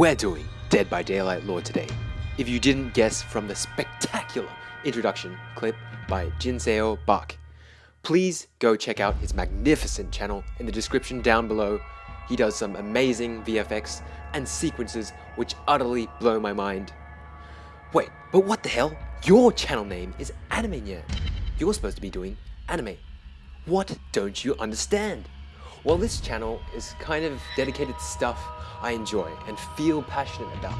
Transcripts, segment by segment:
We're doing Dead by Daylight lore today. If you didn't guess from the spectacular introduction clip by Jinseo Bak, please go check out his magnificent channel in the description down below. He does some amazing VFX and sequences which utterly blow my mind. Wait, but what the hell? Your channel name is Anime Nyan. You're supposed to be doing anime. What don't you understand? Well, this channel is kind of dedicated to stuff I enjoy and feel passionate about.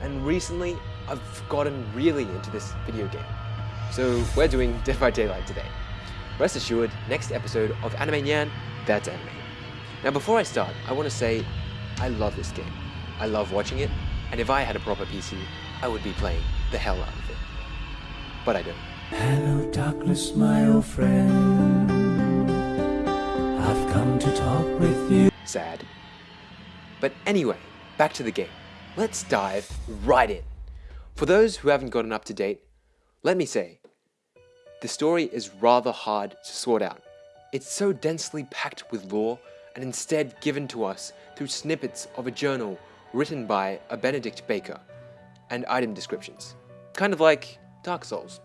And recently, I've gotten really into this video game. So we're doing Dead by Daylight today. Rest assured, next episode of Anime Nyan, that's anime. Now before I start, I want to say, I love this game. I love watching it, and if I had a proper PC, I would be playing the hell out of it. But I don't. Hello, darkness, my old friend. I've come to talk with you. Sad. But anyway, back to the game. Let's dive right in. For those who haven't gotten up to date, let me say, the story is rather hard to sort out. It's so densely packed with lore and instead given to us through snippets of a journal written by a Benedict Baker and item descriptions. Kind of like Dark Souls.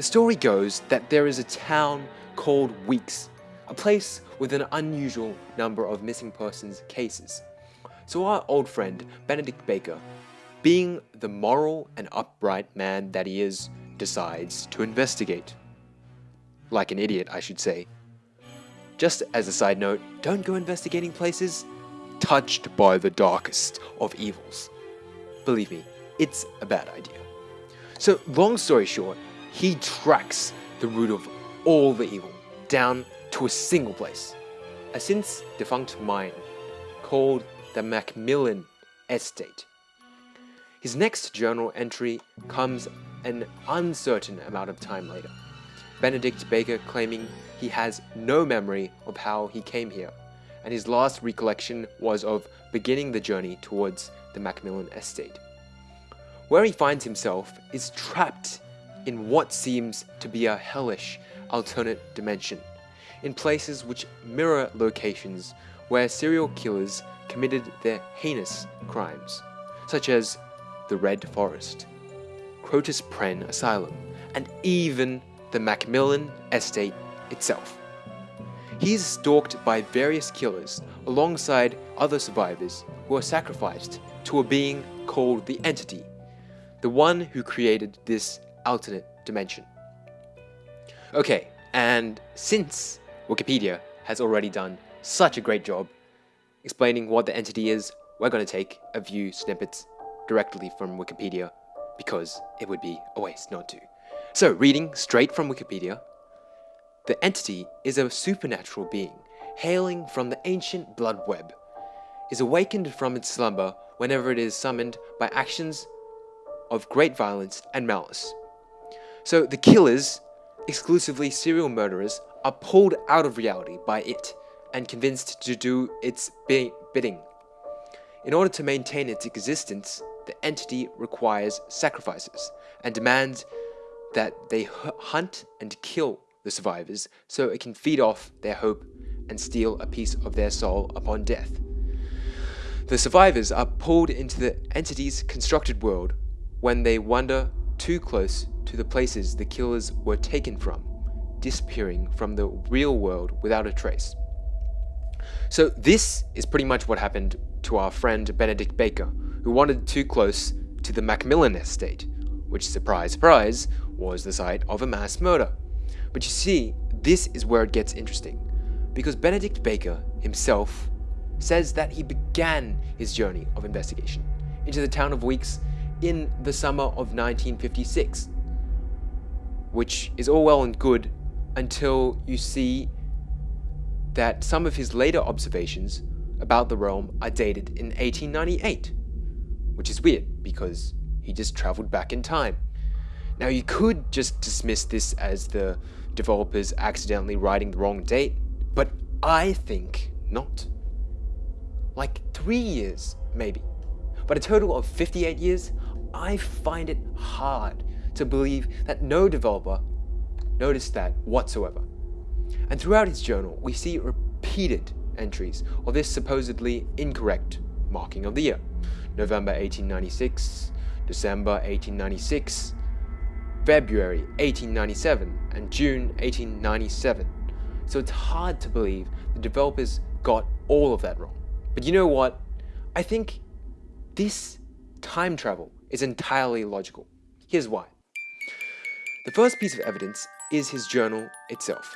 The story goes that there is a town called Weeks, a place with an unusual number of missing persons cases. So our old friend, Benedict Baker, being the moral and upright man that he is, decides to investigate. Like an idiot, I should say. Just as a side note, don't go investigating places touched by the darkest of evils. Believe me, it's a bad idea. So, long story short, he tracks the root of all the evil down to a single place. A since defunct mine called the Macmillan Estate. His next journal entry comes an uncertain amount of time later. Benedict Baker claiming he has no memory of how he came here, and his last recollection was of beginning the journey towards the Macmillan Estate. Where he finds himself is trapped in what seems to be a hellish alternate dimension, in places which mirror locations where serial killers committed their heinous crimes, such as the Red Forest, Crotus Prenn Asylum, and even the Macmillan Estate itself. He is stalked by various killers alongside other survivors who are sacrificed to a being called the Entity, the one who created this alternate dimension. Okay, and since Wikipedia has already done such a great job explaining what the entity is, we're going to take a few snippets directly from Wikipedia because it would be a waste not to. So, reading straight from Wikipedia, the entity is a supernatural being hailing from the ancient blood web, is awakened from its slumber whenever it is summoned by actions of great violence and malice. So the killers, exclusively serial murderers, are pulled out of reality by it and convinced to do its bidding. In order to maintain its existence, the entity requires sacrifices and demands that they hunt and kill the survivors so it can feed off their hope and steal a piece of their soul upon death. The survivors are pulled into the entity's constructed world when they wander too close to the places the killers were taken from, disappearing from the real world without a trace. So this is pretty much what happened to our friend Benedict Baker, who wandered too close to the Macmillan estate, which surprise surprise was the site of a mass murder. But you see, this is where it gets interesting, because Benedict Baker himself says that he began his journey of investigation into the town of Weeks in the summer of 1956, which is all well and good until you see that some of his later observations about the realm are dated in 1898, which is weird because he just traveled back in time. Now, you could just dismiss this as the developers accidentally writing the wrong date, but I think not. Like three years, maybe. But a total of 58 years, I find it hard to believe that no developer noticed that whatsoever. And throughout his journal, we see repeated entries of this supposedly incorrect marking of the year. November 1896, December 1896, February 1897, and June 1897. So it's hard to believe the developers got all of that wrong. But you know what? I think this time travel is entirely logical. Here's why. The first piece of evidence is his journal itself.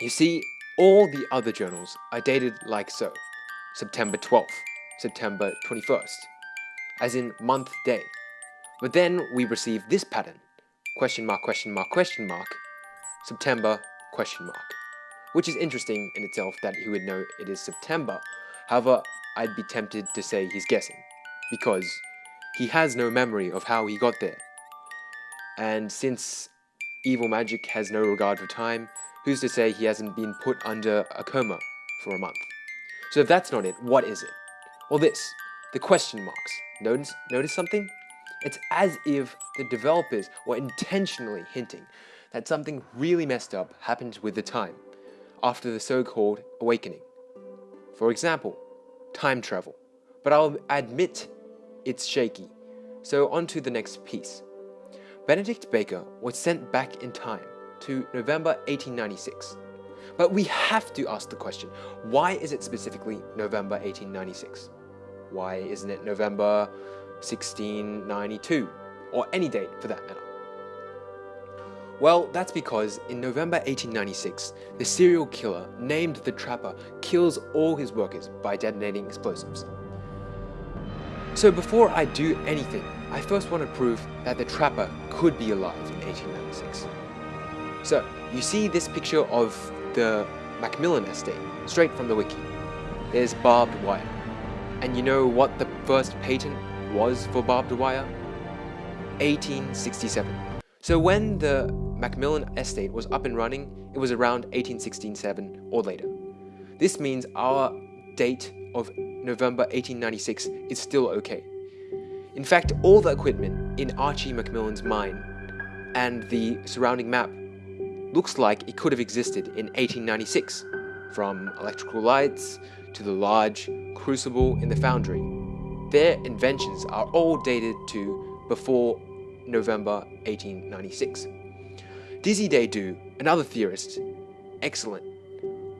You see, all the other journals are dated like so. September 12th, September 21st, as in month day. But then we receive this pattern, question mark, question mark, question mark, September, question mark. Which is interesting in itself that he would know it is September. However, I'd be tempted to say he's guessing, because he has no memory of how he got there. And since evil magic has no regard for time, who's to say he hasn't been put under a coma for a month? So if that's not it, what is it? Well this, the question marks. Notice, notice something? It's as if the developers were intentionally hinting that something really messed up happened with the time after the so-called awakening. For example, time travel. But I'll admit it's shaky. So on to the next piece. Benedict Baker was sent back in time to November 1896. But we have to ask the question, why is it specifically November 1896? Why isn't it November 1692? Or any date for that matter? Well, that's because in November 1896, the serial killer named the Trapper kills all his workers by detonating explosives. So before I do anything, I first want to prove that the Trapper could be alive in 1896. So, you see this picture of the Macmillan estate, straight from the wiki. There's barbed wire. And you know what the first patent was for barbed wire? 1867. So when the Macmillan estate was up and running, it was around 1867 or later. This means our date of November 1896 is still okay. In fact, all the equipment in Archie Macmillan's mine and the surrounding map looks like it could have existed in 1896, from electrical lights to the large crucible in the foundry. Their inventions are all dated to before November 1896. Dizzy Day another theorist, excellent,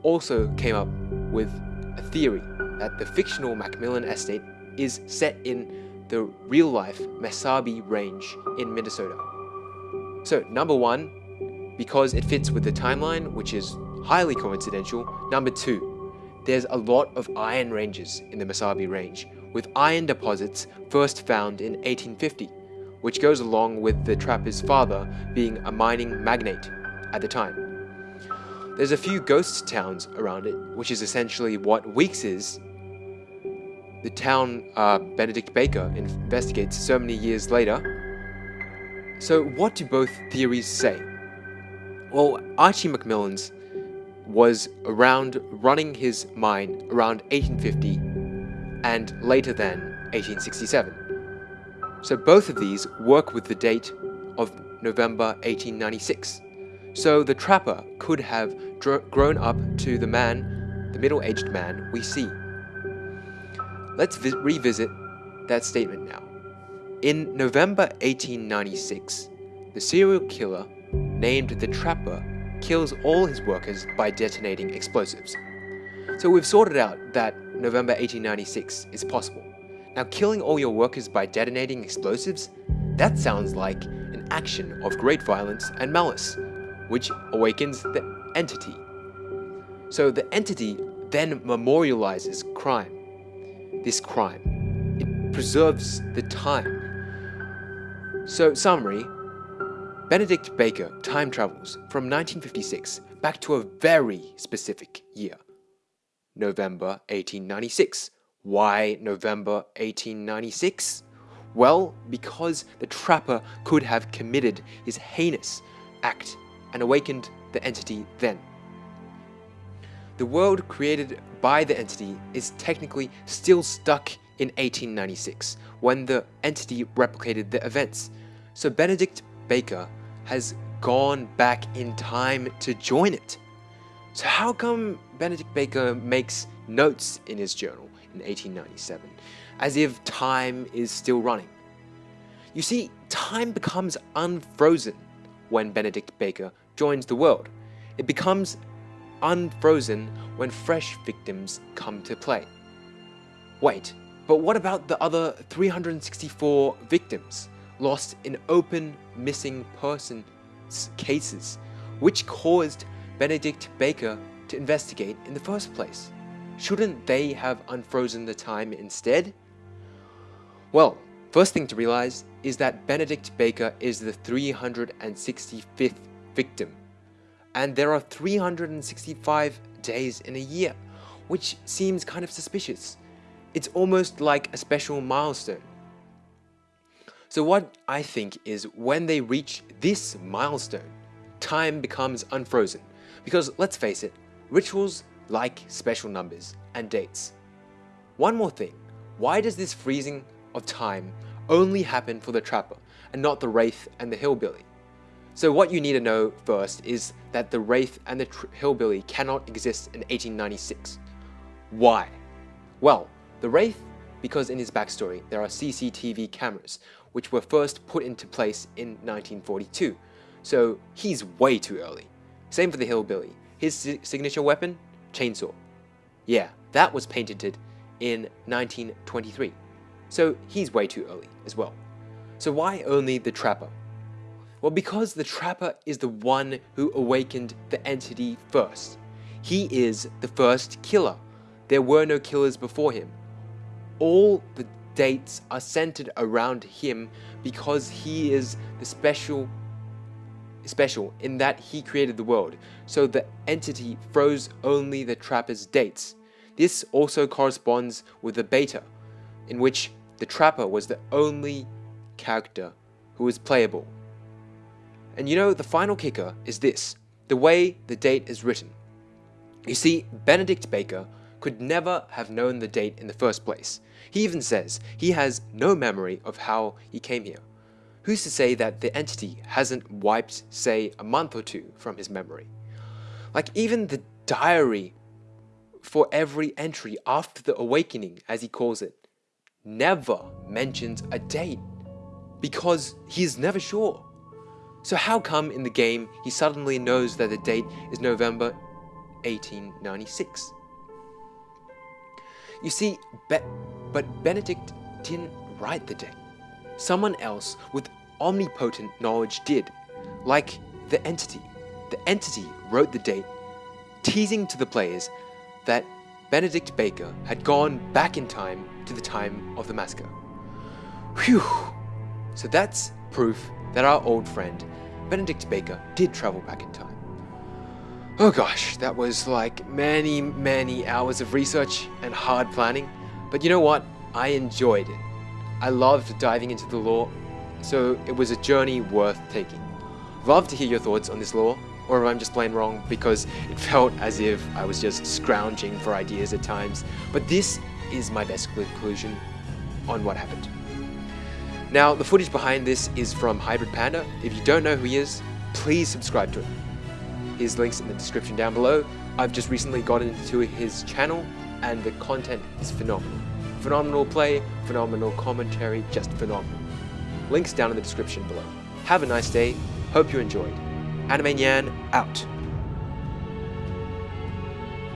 also came up with a theory that the fictional Macmillan estate is set in the real-life Mesabi Range in Minnesota. So, number one, because it fits with the timeline, which is highly coincidental. Number two, there's a lot of iron ranges in the Mesabi Range, with iron deposits first found in 1850 which goes along with the trapper's father being a mining magnate at the time. There's a few ghost towns around it, which is essentially what Weeks is. The town uh, Benedict Baker investigates so many years later. So what do both theories say? Well, Archie Macmillan's was around running his mine around 1850 and later than 1867. So both of these work with the date of November 1896. So the trapper could have grown up to the man, the middle-aged man we see. Let's revisit that statement now. In November 1896, the serial killer, named the Trapper, kills all his workers by detonating explosives. So we've sorted out that November 1896 is possible. Now killing all your workers by detonating explosives? That sounds like an action of great violence and malice, which awakens the entity. So the entity then memorializes crime. This crime. It preserves the time. So summary, Benedict Baker time travels from 1956 back to a very specific year, November 1896, why November 1896? Well, because the trapper could have committed his heinous act and awakened the entity then. The world created by the entity is technically still stuck in 1896 when the entity replicated the events. So Benedict Baker has gone back in time to join it. So how come Benedict Baker makes notes in his journal in 1897, as if time is still running? You see, time becomes unfrozen when Benedict Baker joins the world. It becomes unfrozen when fresh victims come to play. Wait, but what about the other 364 victims lost in open missing persons cases, which caused Benedict Baker to investigate in the first place? Shouldn't they have unfrozen the time instead? Well, first thing to realize is that Benedict Baker is the 365th victim, and there are 365 days in a year, which seems kind of suspicious. It's almost like a special milestone. So what I think is when they reach this milestone, time becomes unfrozen. Because let's face it, rituals like special numbers and dates. One more thing, why does this freezing of time only happen for the trapper and not the wraith and the hillbilly? So what you need to know first is that the wraith and the hillbilly cannot exist in 1896. Why? Well, the wraith because in his backstory there are CCTV cameras which were first put into place in 1942, so he's way too early. Same for the hillbilly. His signature weapon? Chainsaw. Yeah, that was patented in 1923, so he's way too early as well. So why only the trapper? Well, because the trapper is the one who awakened the entity first. He is the first killer. There were no killers before him. All the dates are centered around him because he is the special special in that he created the world, so the entity froze only the trapper's dates. This also corresponds with the beta, in which the trapper was the only character who was playable. And you know, the final kicker is this, the way the date is written. You see, Benedict Baker could never have known the date in the first place. He even says he has no memory of how he came here. Who's to say that the entity hasn't wiped, say, a month or two from his memory? Like even the diary for every entry after the awakening, as he calls it, never mentions a date because he's never sure. So how come in the game he suddenly knows that the date is November 1896? You see, Be but Benedict didn't write the date. Someone else with omnipotent knowledge did, like the entity. The entity wrote the date, teasing to the players that Benedict Baker had gone back in time to the time of the massacre. Whew! So that's proof that our old friend, Benedict Baker, did travel back in time. Oh gosh, that was like many, many hours of research and hard planning. But you know what? I enjoyed it. I loved diving into the lore, so it was a journey worth taking. Love to hear your thoughts on this lore, or if I'm just plain wrong because it felt as if I was just scrounging for ideas at times. But this is my best conclusion on what happened. Now, the footage behind this is from Hybrid Panda. If you don't know who he is, please subscribe to him. His link's in the description down below. I've just recently got into his channel and the content is phenomenal. Phenomenal play, phenomenal commentary, just phenomenal. Links down in the description below. Have a nice day, hope you enjoyed. Anime Nyan out.